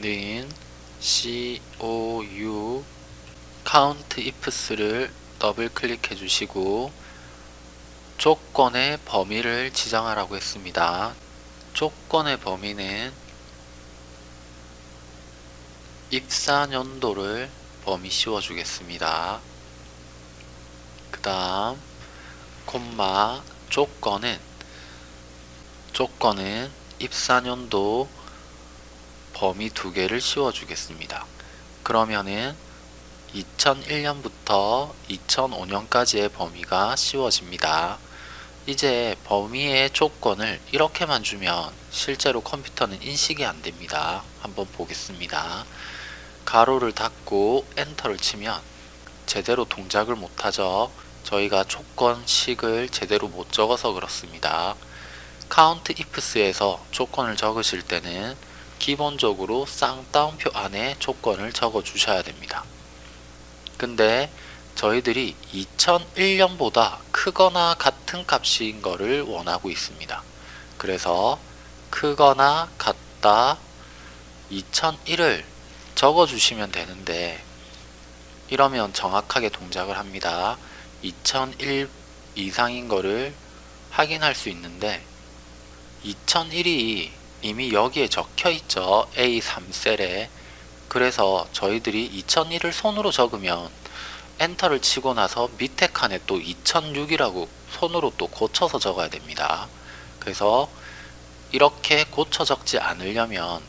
는 COU count ifs를 더블 클릭해 주시고 조건의 범위를 지정하라고 했습니다. 조건의 범위는 입사년도를 범위 씌워 주겠습니다. 그 다음 콤마 조건은 조건은 입사년도 범위 두 개를 씌워 주겠습니다. 그러면은 2001년부터 2005년까지의 범위가 씌워집니다. 이제 범위의 조건을 이렇게만 주면 실제로 컴퓨터는 인식이 안됩니다. 한번 보겠습니다. 가로를 닫고 엔터를 치면 제대로 동작을 못하죠. 저희가 조건식을 제대로 못 적어서 그렇습니다. count ifs에서 조건을 적으실 때는 기본적으로 쌍따옴표 안에 조건을 적어 주셔야 됩니다. 근데 저희들이 2001년보다 크거나 같은 값인 거를 원하고 있습니다. 그래서 크거나 같다 2001을 적어 주시면 되는데 이러면 정확하게 동작을 합니다. 2001 이상인 거를 확인할 수 있는데 2001이 이미 여기에 적혀 있죠. A3셀에 그래서 저희들이 2001을 손으로 적으면 엔터를 치고 나서 밑에 칸에 또 2006이라고 손으로 또 고쳐서 적어야 됩니다. 그래서 이렇게 고쳐 적지 않으려면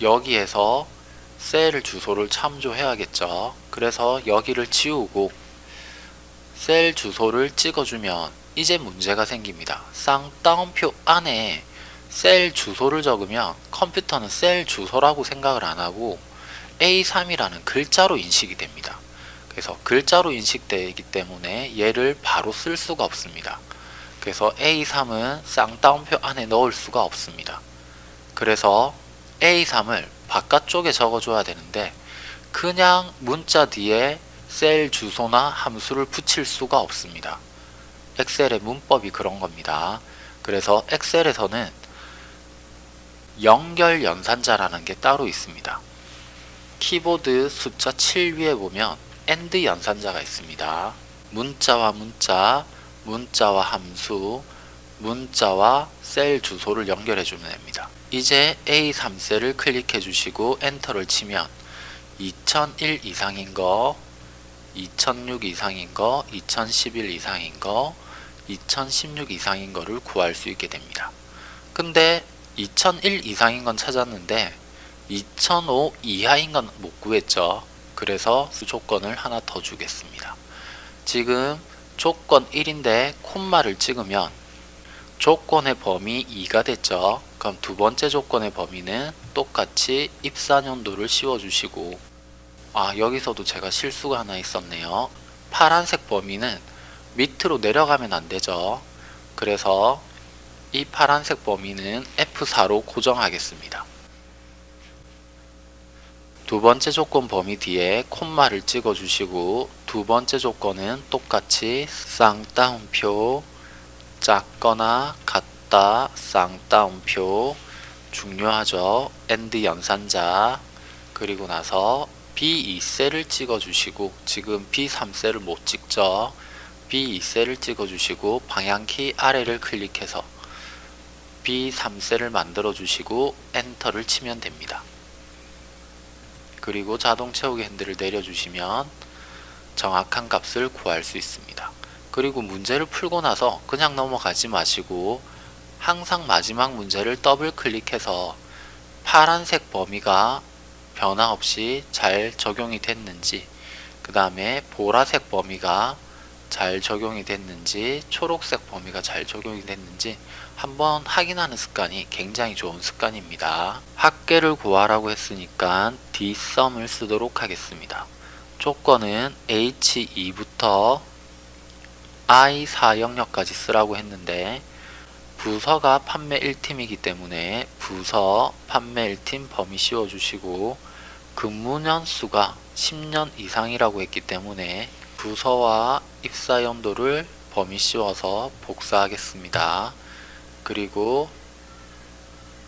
여기에서 셀 주소를 참조해야겠죠. 그래서 여기를 지우고 셀 주소를 찍어주면 이제 문제가 생깁니다. 쌍따옴표 안에 셀 주소를 적으면 컴퓨터는 셀 주소라고 생각을 안하고 A3이라는 글자로 인식이 됩니다. 그래서 글자로 인식되기 때문에 얘를 바로 쓸 수가 없습니다. 그래서 A3은 쌍따옴표 안에 넣을 수가 없습니다. 그래서 A3을 바깥쪽에 적어줘야 되는데 그냥 문자 뒤에 셀 주소나 함수를 붙일 수가 없습니다. 엑셀의 문법이 그런 겁니다. 그래서 엑셀에서는 연결 연산자라는 게 따로 있습니다. 키보드 숫자 7 위에 보면 AND 연산자가 있습니다. 문자와 문자, 문자와 함수, 문자와 셀 주소를 연결해 주면 됩니다. 이제 A3셀을 클릭해 주시고 엔터를 치면 2001 이상인 거, 2006 이상인 거, 2011 이상인 거, 2016 이상인 거를 구할 수 있게 됩니다. 근데 2001 이상인 건 찾았는데 2005 이하인 건 못 구했죠. 그래서 조건을 하나 더 주겠습니다. 지금 조건 1인데 콤마를 찍으면 조건의 범위 2가 됐죠. 그럼 두 번째 조건의 범위는 똑같이 입사년도를 씌워주시고 아 여기서도 제가 실수가 하나 있었네요. 파란색 범위는 밑으로 내려가면 안되죠. 그래서 이 파란색 범위는 F4로 고정하겠습니다. 두 번째 조건 범위 뒤에 콤마를 찍어 주시고 두 번째 조건은 똑같이 쌍따옴표 작거나 같다 쌍따옴표 중요하죠. and 연산자 그리고 나서 B2셀을 찍어 주시고 지금 B3셀을 못 찍죠. B2셀을 찍어 주시고 방향키 아래를 클릭해서 B3셀을 만들어 주시고 엔터를 치면 됩니다. 그리고 자동 채우기 핸들을 내려주시면 정확한 값을 구할 수 있습니다. 그리고 문제를 풀고 나서 그냥 넘어가지 마시고 항상 마지막 문제를 더블 클릭해서 파란색 범위가 변화 없이 잘 적용이 됐는지 그 다음에 보라색 범위가 잘 적용이 됐는지 초록색 범위가 잘 적용이 됐는지 한번 확인하는 습관이 굉장히 좋은 습관입니다. 합계를 구하라고 했으니까 dsum을 쓰도록 하겠습니다. 조건은 h2부터 i4 영역까지 쓰라고 했는데 부서가 판매 1팀이기 때문에 부서 판매 1팀 범위 씌워주시고 근무년 수가 10년 이상이라고 했기 때문에 부서와 입사 연도를 범위 씌워서 복사하겠습니다. 그리고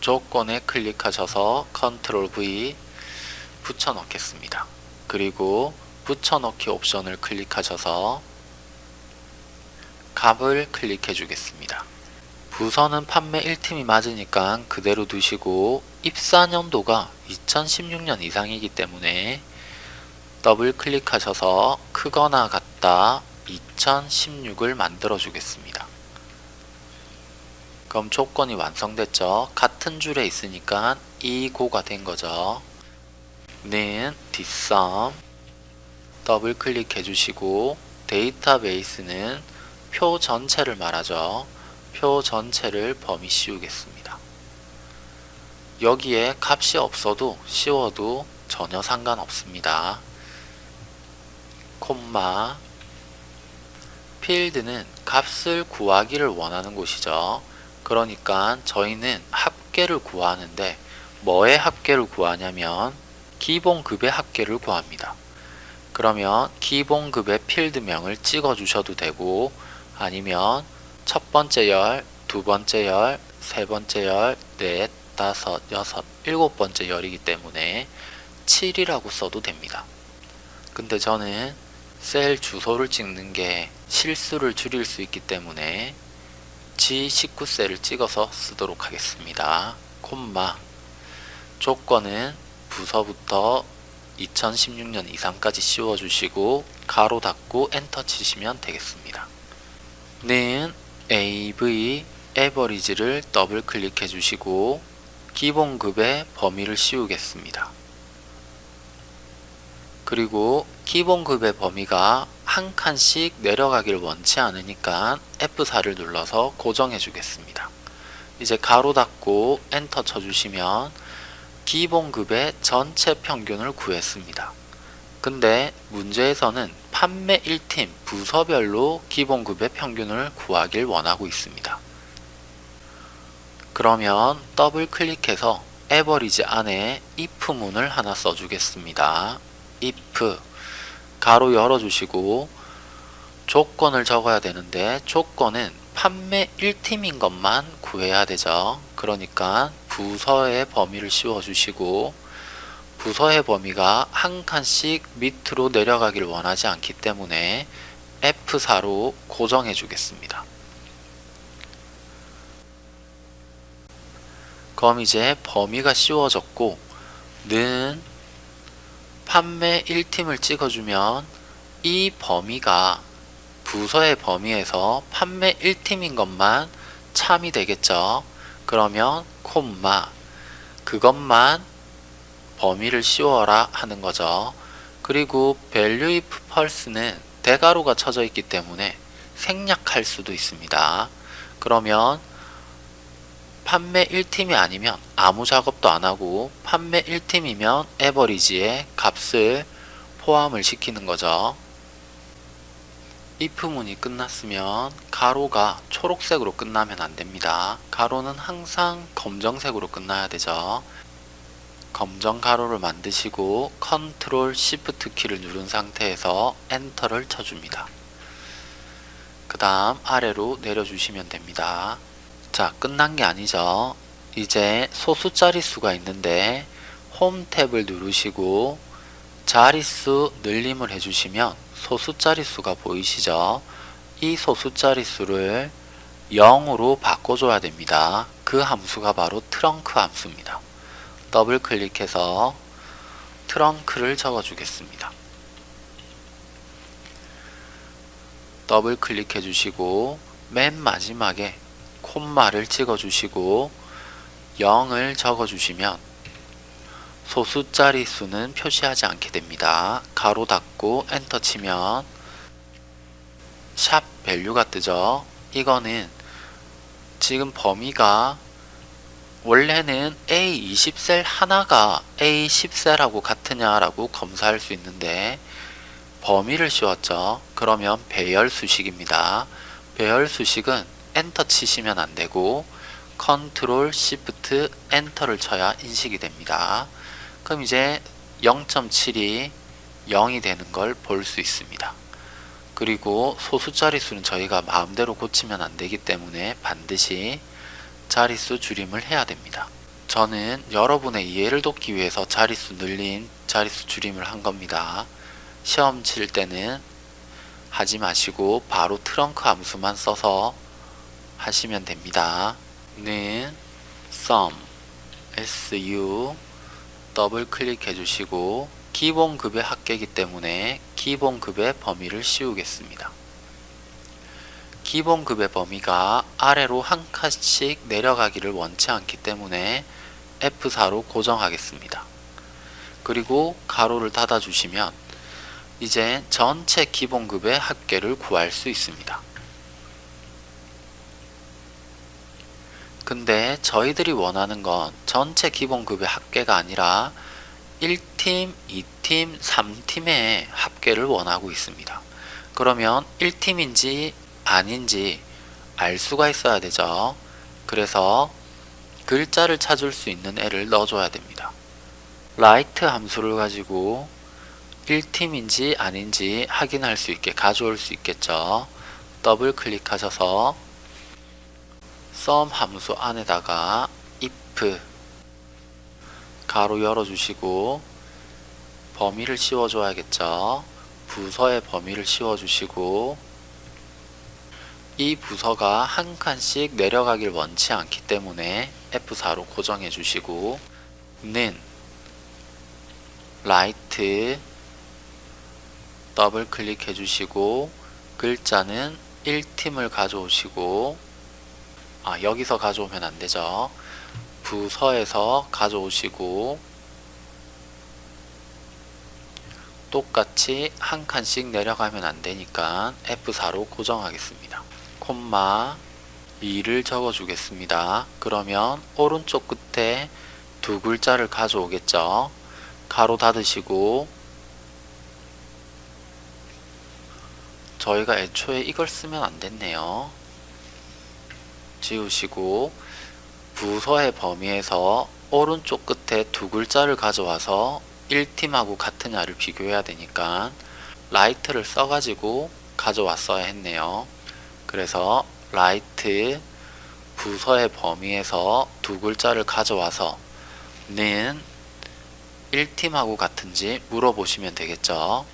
조건에 클릭하셔서 컨트롤 V 붙여넣겠습니다. 그리고 붙여넣기 옵션을 클릭하셔서 값을 클릭해 주겠습니다. 부서는 판매 1팀이 맞으니까 그대로 두시고 입사년도가 2016년 이상이기 때문에 더블 클릭하셔서 크거나 같다 2016을 만들어 주겠습니다. 그럼 조건이 완성됐죠. 같은 줄에 있으니까 이고가 된 거죠. 는 뒷섬 더블 클릭해 주시고 데이터베이스는 표 전체를 말하죠. 표 전체를 범위 씌우겠습니다. 여기에 값이 없어도 씌워도 전혀 상관없습니다. 콤마 필드는 값을 구하기를 원하는 곳이죠. 그러니까 저희는 합계를 구하는데 뭐의 합계를 구하냐면 기본급의 합계를 구합니다. 그러면 기본급의 필드명을 찍어 주셔도 되고 아니면 첫 번째 열, 두 번째 열, 세 번째 열, 넷, 다섯, 여섯, 일곱 번째 열이기 때문에 7이라고 써도 됩니다. 근데 저는 셀 주소를 찍는 게 실수를 줄일 수 있기 때문에 G19셀을 찍어서 쓰도록 하겠습니다. 콤마 조건은 부서부터 2016년 이상까지 씌워주시고 가로 닫고 엔터 치시면 되겠습니다. 는 AV average를 더블 클릭해 주시고 기본급의 범위를 씌우겠습니다. 그리고 기본급의 범위가 한 칸씩 내려가길 원치 않으니까 F4를 눌러서 고정해 주겠습니다. 이제 가로 닫고 엔터 쳐주시면 기본급의 전체 평균을 구했습니다. 근데 문제에서는 판매 1팀 부서별로 기본급의 평균을 구하길 원하고 있습니다. 그러면 더블 클릭해서 average 안에 if문을 하나 써주겠습니다. if 가로 열어주시고 조건을 적어야 되는데 조건은 판매 1팀인 것만 구해야 되죠. 그러니까 부서의 범위를 씌워주시고 부서의 범위가 한 칸씩 밑으로 내려가길 원하지 않기 때문에 F4로 고정해 주겠습니다. 그럼 이제 범위가 씌워졌고 는 판매 1팀을 찍어주면 이 범위가 부서의 범위에서 판매 1팀인 것만 참이 되겠죠. 그러면 콤마 그것만 범위를 씌워라 하는 거죠. 그리고 value if pulse는 대가로가 쳐져 있기 때문에 생략할 수도 있습니다. 그러면 판매 1팀이 아니면 아무 작업도 안하고 판매 1팀이면 에버리지에 값을 포함을 시키는 거죠. if문이 끝났으면 가로가 초록색으로 끝나면 안됩니다. 가로는 항상 검정색으로 끝나야 되죠. 검정 가로를 만드시고 컨트롤 시프트 키를 누른 상태에서 엔터를 쳐줍니다. 그 다음 아래로 내려주시면 됩니다. 자 끝난 게 아니죠. 이제 소수 자릿수가 있는데 홈 탭을 누르시고 자릿수 늘림을 해주시면 소수 자릿수가 보이시죠? 이 소수 자릿수를 0으로 바꿔줘야 됩니다. 그 함수가 바로 trunc 함수입니다. 더블 클릭해서 trunc를 적어 주겠습니다. 더블 클릭해 주시고 맨 마지막에 콤마를 찍어 주시고 0을 적어 주시면 소수 자리 수는 표시하지 않게 됩니다. 괄호 닫고 엔터 치면 샵 value가 뜨죠. 이거는 지금 범위가 원래는 A20셀 하나가 A10셀하고 같으냐라고 검사할 수 있는데 범위를 씌웠죠. 그러면 배열 수식입니다. 배열 수식은 엔터 치시면 안되고 컨트롤 시프트 엔터를 쳐야 인식이 됩니다. 그럼 이제 0.7이 0이 되는 걸 볼 수 있습니다. 그리고 소수 자릿수는 저희가 마음대로 고치면 안되기 때문에 반드시 자릿수 줄임을 해야 됩니다. 저는 여러분의 이해를 돕기 위해서 자릿수 늘림, 자릿수 줄임을 한 겁니다. 시험 칠 때는 하지 마시고 바로 트렁크 함수만 써서 하시면 됩니다. 는 sum su 더블 클릭해 주시고 기본급의 합계이기 때문에 기본급의 범위를 씌우겠습니다. 기본급의 범위가 아래로 한 칸씩 내려가기를 원치 않기 때문에 F4로 고정하겠습니다. 그리고 가로를 닫아 주시면 이제 전체 기본급의 합계를 구할 수 있습니다. 근데 저희들이 원하는 건 전체 기본급의 합계가 아니라 1팀, 2팀, 3팀의 합계를 원하고 있습니다. 그러면 1팀인지 아닌지 알 수가 있어야 되죠. 그래서 글자를 찾을 수 있는 애를 넣어줘야 됩니다. RIGHT 함수를 가지고 1팀인지 아닌지 확인할 수 있게 가져올 수 있겠죠. 더블 클릭하셔서 sum 함수 안에다가 if 괄호 열어주시고 범위를 씌워줘야겠죠. 부서의 범위를 씌워주시고 이 부서가 한 칸씩 내려가길 원치 않기 때문에 F4로 고정해 주시고 는 RIGHT 더블 클릭해 주시고 글자는 1팀을 가져오시고 아 여기서 가져오면 안되죠. 부서에서 가져오시고 똑같이 한 칸씩 내려가면 안되니까 F4로 고정하겠습니다 콤마 2를 적어 주겠습니다. 그러면 오른쪽 끝에 두 글자를 가져오겠죠? 가로 닫으시고 저희가 애초에 이걸 쓰면 안됐네요. 지우시고 부서의 범위에서 오른쪽 끝에 두 글자를 가져와서 1팀하고 같으냐를 비교해야 되니까 RIGHT를 써가지고 가져왔어야 했네요. 그래서 RIGHT 부서의 범위에서 두 글자를 가져와서 는 1팀하고 같은지 물어보시면 되겠죠.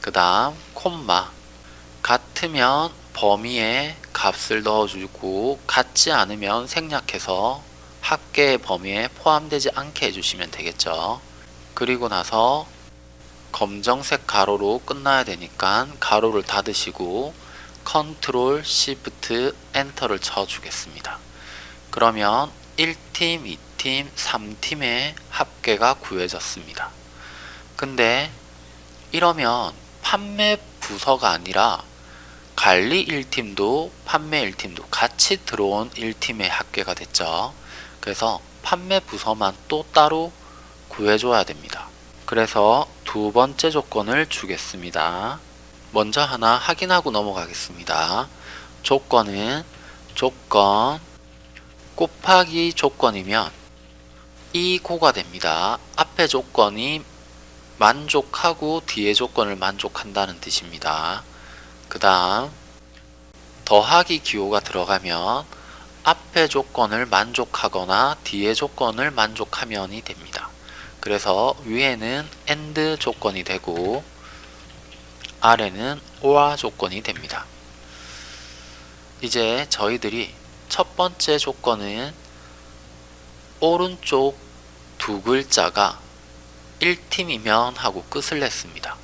그 다음 콤마 같으면 범위에 값을 넣어주고 같지 않으면 생략해서 합계의 범위에 포함되지 않게 해주시면 되겠죠. 그리고 나서 검정색 괄호로 끝나야 되니까 괄호를 닫으시고 컨트롤 시프트 엔터를 쳐 주겠습니다. 그러면 1팀, 2팀, 3팀의 합계가 구해졌습니다. 근데 이러면 판매 부서가 아니라 관리 1팀도 판매 1팀도 같이 들어온 1팀의 합계가 됐죠. 그래서 판매 부서만 또 따로 구해줘야 됩니다. 그래서 두 번째 조건을 주겠습니다. 먼저 하나 확인하고 넘어가겠습니다. 조건은 조건 곱하기 조건이면 이 고가 됩니다. 앞에 조건이 만족하고 뒤에 조건을 만족한다는 뜻입니다. 그 다음 더하기 기호가 들어가면 앞에 조건을 만족하거나 뒤에 조건을 만족하면이 됩니다. 그래서 위에는 AND 조건이 되고 아래는 OR 조건이 됩니다. 이제 저희들이 첫 번째 조건은 오른쪽 두 글자가 1팀이면 하고 끝을 냈습니다.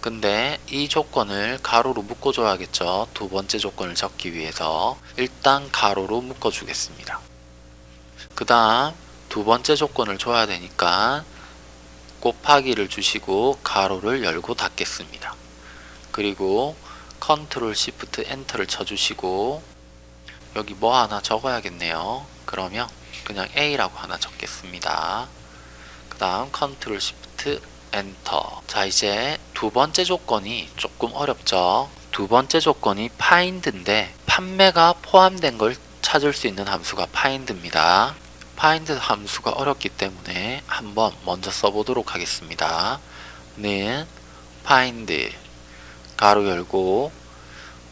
근데 이 조건을 괄호로 묶어줘야겠죠. 두 번째 조건을 적기 위해서 일단 괄호로 묶어주겠습니다. 그 다음 두 번째 조건을 줘야 되니까 곱하기를 주시고 괄호를 열고 닫겠습니다. 그리고 컨트롤 시프트 엔터를 쳐주시고 여기 뭐 하나 적어야겠네요. 그러면 그냥 A라고 하나 적겠습니다. 그 다음 컨트롤 시프트 엔터. 자 이제 두 번째 조건이 조금 어렵죠. 두 번째 조건이 find인데 판매가 포함된 걸 찾을 수 있는 함수가 find입니다. find 함수가 어렵기 때문에 한번 먼저 써보도록 하겠습니다. 는 find 괄호 열고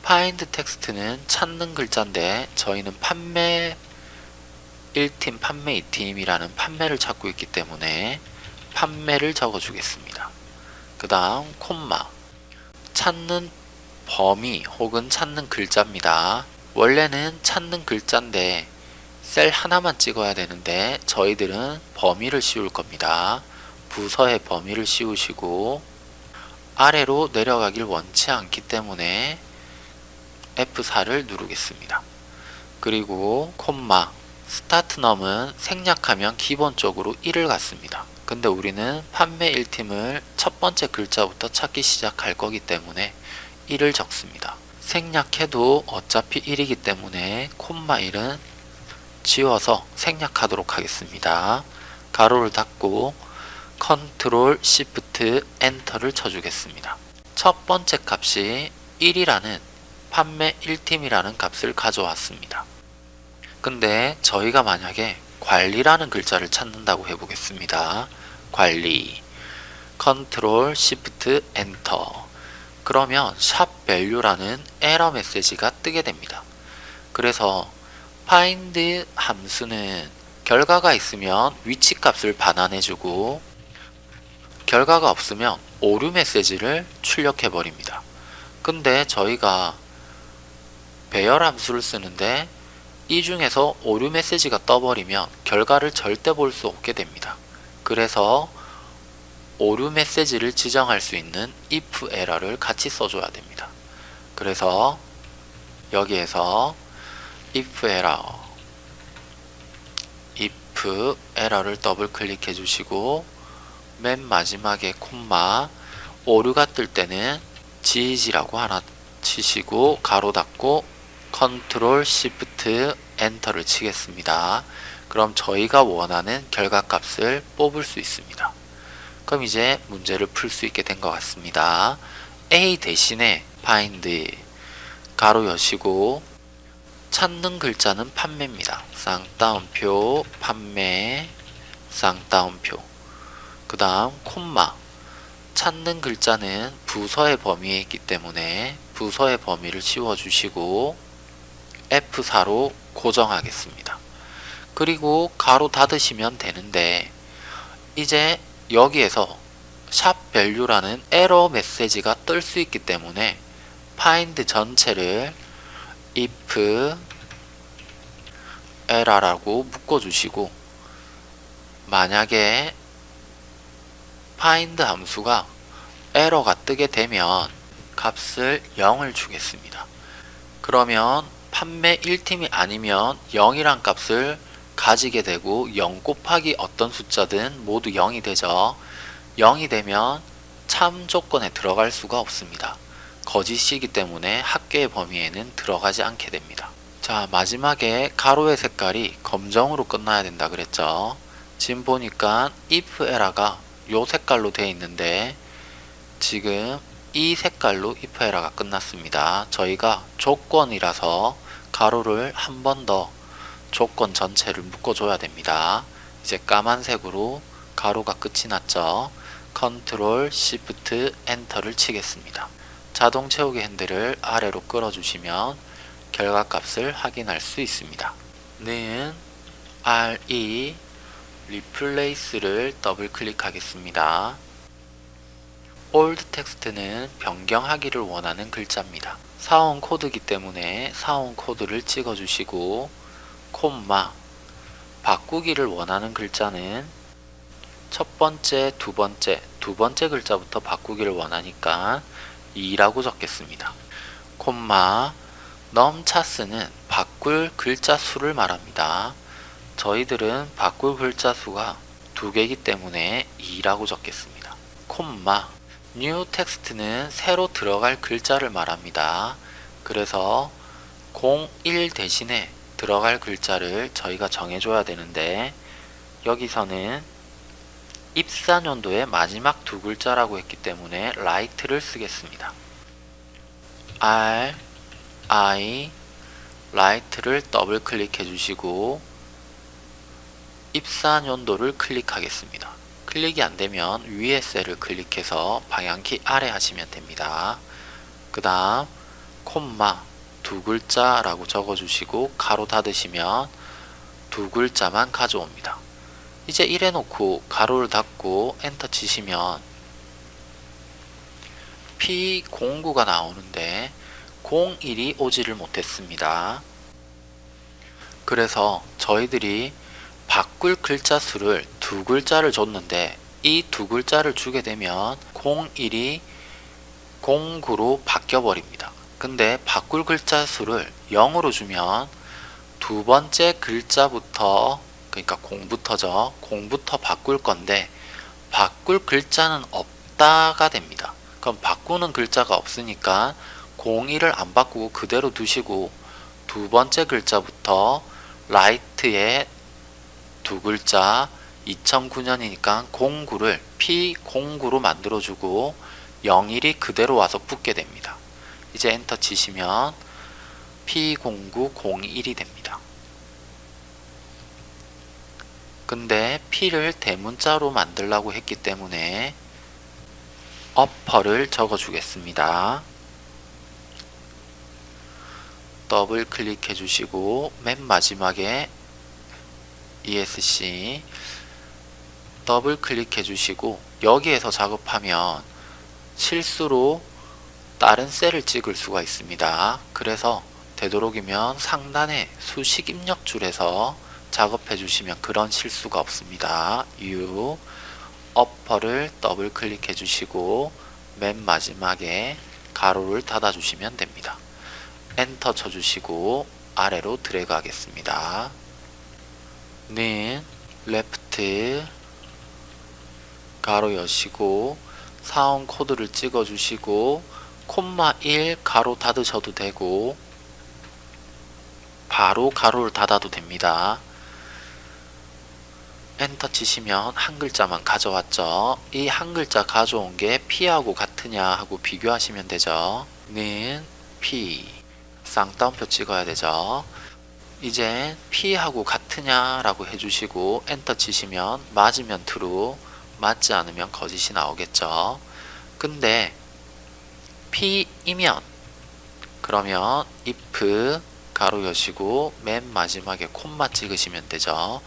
find text는 찾는 글자인데 저희는 판매 1팀 판매 2팀이라는 판매를 찾고 있기 때문에 판매를 적어주겠습니다. 그 다음 콤마 찾는 범위 혹은 찾는 글자입니다. 원래는 찾는 글자인데 셀 하나만 찍어야 되는데 저희들은 범위를 씌울 겁니다. 부서의 범위를 씌우시고 아래로 내려가길 원치 않기 때문에 F4를 누르겠습니다. 그리고 콤마 start num은 생략하면 기본적으로 1을 갖습니다. 근데 우리는 판매 1팀을 첫 번째 글자부터 찾기 시작할 거기 때문에 1을 적습니다. 생략해도 어차피 1이기 때문에 콤마 1은 지워서 생략하도록 하겠습니다. 괄호를 닫고 컨트롤 시프트 엔터를 쳐주겠습니다. 첫 번째 값이 1이라는 판매 1팀이라는 값을 가져왔습니다. 근데 저희가 만약에 관리라는 글자를 찾는다고 해보겠습니다. 관리 컨트롤 시프트 엔터 그러면 샵 value라는 에러 메시지가 뜨게 됩니다. 그래서 find 함수는 결과가 있으면 위치 값을 반환해주고 결과가 없으면 오류 메시지를 출력해 버립니다. 근데 저희가 배열 함수를 쓰는데 이 중에서 오류 메시지가 떠버리면 결과를 절대 볼 수 없게 됩니다. 그래서 오류 메시지를 지정할 수 있는 if error를 같이 써줘야 됩니다. 그래서 여기에서 if error if error를 더블 클릭해 주시고 맨 마지막에 콤마 오류가 뜰 때는 GG라고 하나 치시고 괄호 닫고 컨트롤 시프트 엔터를 치겠습니다. 그럼 저희가 원하는 결과값을 뽑을 수 있습니다. 그럼 이제 문제를 풀 수 있게 된 것 같습니다. A 대신에 find 괄호 여시고 찾는 글자는 판매입니다. 쌍따옴표 판매 쌍따옴표 그 다음 콤마 찾는 글자는 부서의 범위에 있기 때문에 부서의 범위를 씌워주시고 F4로 고정하겠습니다. 그리고 가로 닫으시면 되는데 이제 여기에서 샵 value라는 에러 메시지가 뜰 수 있기 때문에 find 전체를 if error라고 묶어주시고 만약에 find 함수가 에러가 뜨게 되면 값을 0을 주겠습니다. 그러면 판매 1팀이 아니면 0이란 값을 가지게 되고 0 곱하기 어떤 숫자든 모두 0이 되죠. 0이 되면 참 조건에 들어갈 수가 없습니다. 거짓이기 때문에 합계의 범위에는 들어가지 않게 됩니다. 자 마지막에 가로의 색깔이 검정으로 끝나야 된다 그랬죠. 지금 보니까 if error가 요 색깔로 되어 있는데 지금 이 색깔로 if error가 끝났습니다. 저희가 조건이라서 가로를 한 번 더 조건 전체를 묶어줘야 됩니다. 이제 까만색으로 괄호가 끝이 났죠. 컨트롤 시프트 엔터를 치겠습니다. 자동 채우기 핸들을 아래로 끌어주시면 결과값을 확인할 수 있습니다. 는 RE Replace를 더블 클릭하겠습니다. Old text는 변경하기를 원하는 글자입니다. 사원 코드이기 때문에 사원 코드를 찍어주시고 콤마 바꾸기를 원하는 글자는 첫 번째, 두 번째, 두 번째 글자부터 바꾸기를 원하니까 2라고 적겠습니다. 콤마 넘차스는 바꿀 글자 수를 말합니다. 저희들은 바꿀 글자 수가 두 개이기 때문에 2라고 적겠습니다. 콤마 new 텍스트는 새로 들어갈 글자를 말합니다. 그래서 01 대신에 들어갈 글자를 저희가 정해줘야 되는데 여기서는 입사년도의 마지막 두 글자라고 했기 때문에 right를 쓰겠습니다. R, I, right를 더블 클릭해 주시고 입사년도를 클릭하겠습니다. 클릭이 안되면 위에 셀을 클릭해서 방향키 아래 하시면 됩니다. 그 다음 콤마 두 글자라고 적어주시고 가로 닫으시면 두 글자만 가져옵니다. 이제 이래 놓고 가로를 닫고 엔터 치시면 P09가 나오는데 01이 오지를 못했습니다. 그래서 저희들이 바꿀 글자 수를 두 글자를 줬는데 이 두 글자를 주게 되면 01이 09로 바뀌어 버립니다. 근데 바꿀 글자 수를 0으로 주면 두 번째 글자부터 그러니까 공부터죠. 공부터 바꿀 건데 바꿀 글자는 없다가 됩니다. 그럼 바꾸는 글자가 없으니까 01을 안 바꾸고 그대로 두시고 두 번째 글자부터 라이트에 두 글자 2009년이니까 09를 P09로 만들어주고 01이 그대로 와서 붙게 됩니다. 이제 엔터 치시면 P0901이 됩니다. 근데 P를 대문자로 만들라고 했기 때문에 어퍼를 적어 주겠습니다. 더블 클릭해 주시고 맨 마지막에 ESC 더블 클릭해 주시고 여기에서 작업하면 실수로 다른 셀을 찍을 수가 있습니다. 그래서 되도록이면 상단에 수식 입력 줄에서 작업해 주시면 그런 실수가 없습니다. UPPER를 더블 클릭해 주시고 맨 마지막에 가로를 닫아 주시면 됩니다. 엔터 쳐 주시고 아래로 드래그 하겠습니다. 는 LEFT 가로 여시고 사원 코드를 찍어 주시고 콤마 1 가로 닫으셔도 되고 바로 가로를 닫아도 됩니다. 엔터 치시면 한 글자만 가져왔죠. 이 한 글자 가져온 게 P하고 같으냐 하고 비교하시면 되죠. 는 P 쌍따옴표 찍어야 되죠. 이제 P하고 같으냐 라고 해주시고 엔터 치시면 맞으면 true 맞지 않으면 거짓이 나오겠죠. 근데 P이면 그러면 if 가로 여시고 맨 마지막에 콤마 찍으시면 되죠.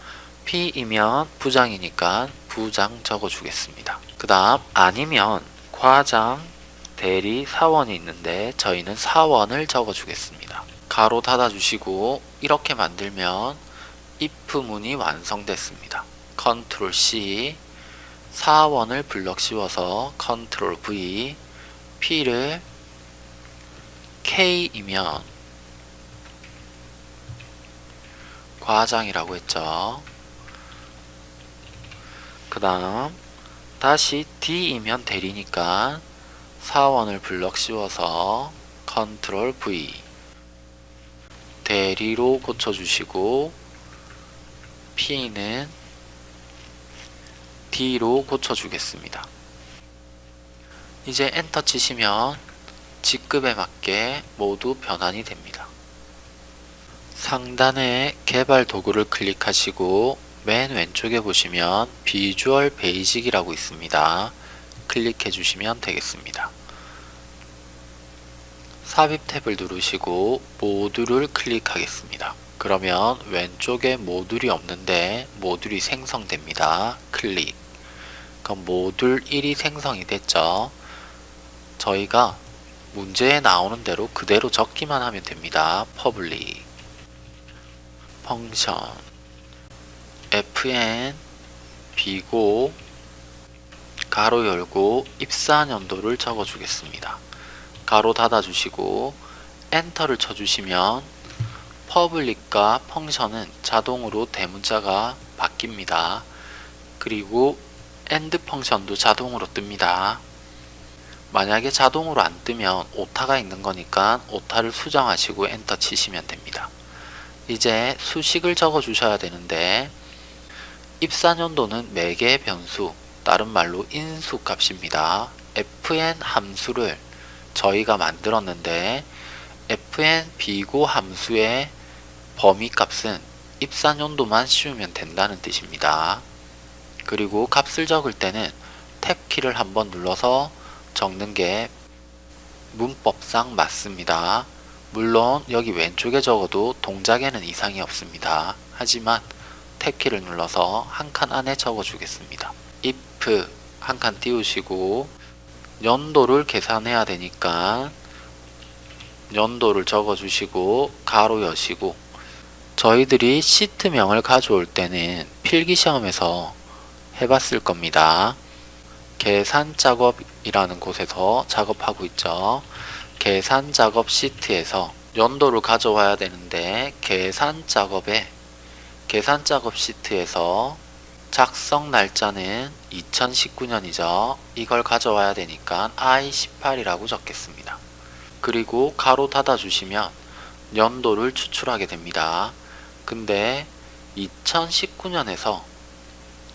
P이면 부장이니까 부장 적어 주겠습니다. 그 다음 아니면 과장, 대리, 사원이 있는데 저희는 사원을 적어 주겠습니다. 가로 닫아 주시고 이렇게 만들면 if 문이 완성됐습니다. 컨트롤 C 사원을 블럭 씌워서 컨트롤 V P를 K이면 과장이라고 했죠. 그 다음 다시 D이면 대리니까 사원을 블럭 씌워서 컨트롤 V 대리로 고쳐주시고 P는 D로 고쳐주겠습니다. 이제 엔터 치시면 직급에 맞게 모두 변환이 됩니다. 상단에 개발 도구를 클릭하시고 맨 왼쪽에 보시면 Visual Basic이라고 있습니다. 클릭해 주시면 되겠습니다. 삽입 탭을 누르시고 모듈을 클릭하겠습니다. 그러면 왼쪽에 모듈이 없는데 모듈이 생성됩니다. 클릭 그럼 모듈 1이 생성이 됐죠. 저희가 문제에 나오는 대로 그대로 적기만 하면 됩니다. Public Function fn 비고 가로 열고 입사 연도를 적어 주겠습니다. 가로 닫아 주시고 엔터를 쳐 주시면 Public과 Function은 자동으로 대문자가 바뀝니다. 그리고 End Function도 자동으로 뜹니다. 만약에 자동으로 안 뜨면 오타가 있는 거니까 오타를 수정하시고 엔터 치시면 됩니다. 이제 수식을 적어 주셔야 되는데 입사년도는 매개 변수 다른 말로 인수 값입니다. fn 함수를 저희가 만들었는데 fn 비고 함수의 범위 값은 입사년도만 씌우면 된다는 뜻입니다. 그리고 값을 적을 때는 탭키를 한번 눌러서 적는 게 문법상 맞습니다. 물론 여기 왼쪽에 적어도 동작에는 이상이 없습니다. 하지만 탭키를 눌러서 한 칸 안에 적어 주겠습니다. if 한 칸 띄우시고 연도를 계산해야 되니까 연도를 적어 주시고 가로 여시고 저희들이 시트명을 가져올 때는 필기시험에서 해봤을 겁니다. 계산 작업이라는 곳에서 작업하고 있죠. 계산 작업 시트에서 연도를 가져와야 되는데 계산 작업에 계산 작업 시트에서 작성 날짜는 2019년이죠. 이걸 가져와야 되니까 I18이라고 적겠습니다. 그리고 가로 닫아 주시면 연도를 추출하게 됩니다. 근데 2019년에서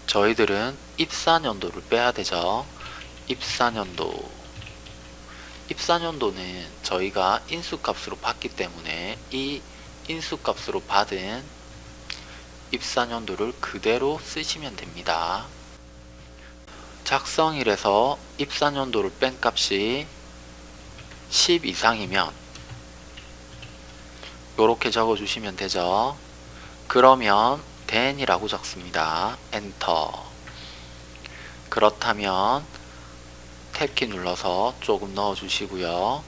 저희들은 입사년도를 빼야 되죠. 입사년도 입사년도는 저희가 인수값으로 받기 때문에 이 인수값으로 받은 입사년도를 그대로 쓰시면 됩니다. 작성일에서 입사년도를 뺀 값이 10 이상이면 이렇게 적어주시면 되죠. 그러면 then이라고 적습니다. 엔터 그렇다면 탭키 눌러서 조금 넣어주시고요.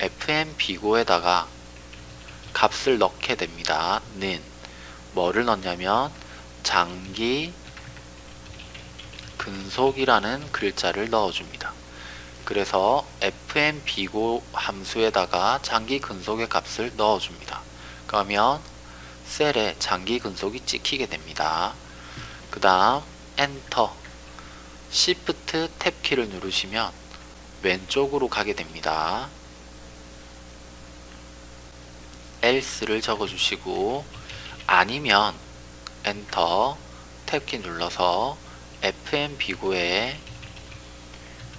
FM 비고에다가 값을 넣게 됩니다. 는 뭐를 넣냐면 장기 근속이라는 글자를 넣어줍니다. 그래서 FM 비고 함수에다가 장기 근속의 값을 넣어줍니다. 그러면 셀에 장기 근속이 찍히게 됩니다. 그 다음 엔터 Shift 탭 키를 누르시면 왼쪽으로 가게 됩니다. else를 적어주시고 아니면 엔터 탭키 눌러서 FM 비고에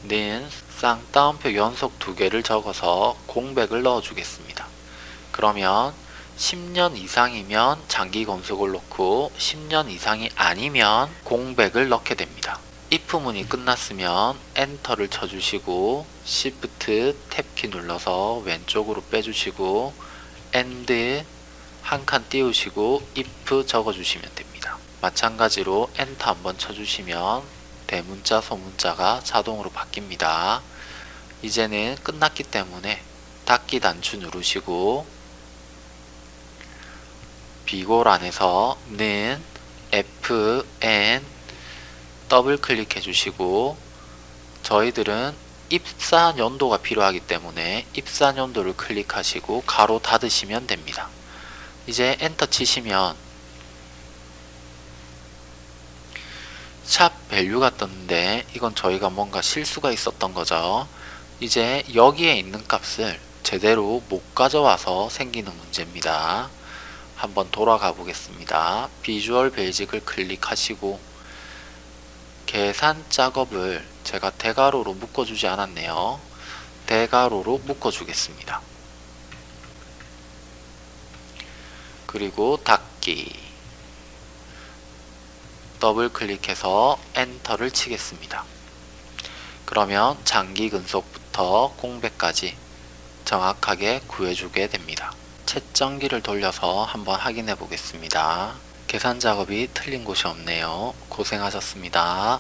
는 쌍따옴표 연속 두 개를 적어서 공백을 넣어 주겠습니다. 그러면 10년 이상이면 장기 건속을 넣고 10년 이상이 아니면 공백을 넣게 됩니다. if 문이 끝났으면 엔터를 쳐주시고 shift 탭키 눌러서 왼쪽으로 빼주시고 and 한 칸 띄우시고 if 적어주시면 됩니다. 마찬가지로 엔터 한번 쳐주시면 대문자 소문자가 자동으로 바뀝니다. 이제는 끝났기 때문에 닫기 단추 누르시고 비고란에서 는 fn 더블 클릭해 주시고 저희들은 입사 연도가 필요하기 때문에 입사 연도를 클릭하시고 가로 닫으시면 됩니다. 이제 엔터 치시면 샵 VALUE가 떴는데 이건 저희가 뭔가 실수가 있었던 거죠. 이제 여기에 있는 값을 제대로 못 가져와서 생기는 문제입니다. 한번 돌아가 보겠습니다. Visual Basic을 클릭하시고 계산 작업을 제가 대괄호로 묶어주지 않았네요. 대괄호로 묶어주겠습니다. 그리고 닫기 더블 클릭해서 엔터를 치겠습니다. 그러면 장기 근속부터 공백까지 정확하게 구해주게 됩니다. 채점기를 돌려서 한번 확인해 보겠습니다. 계산 작업이 틀린 곳이 없네요. 고생하셨습니다.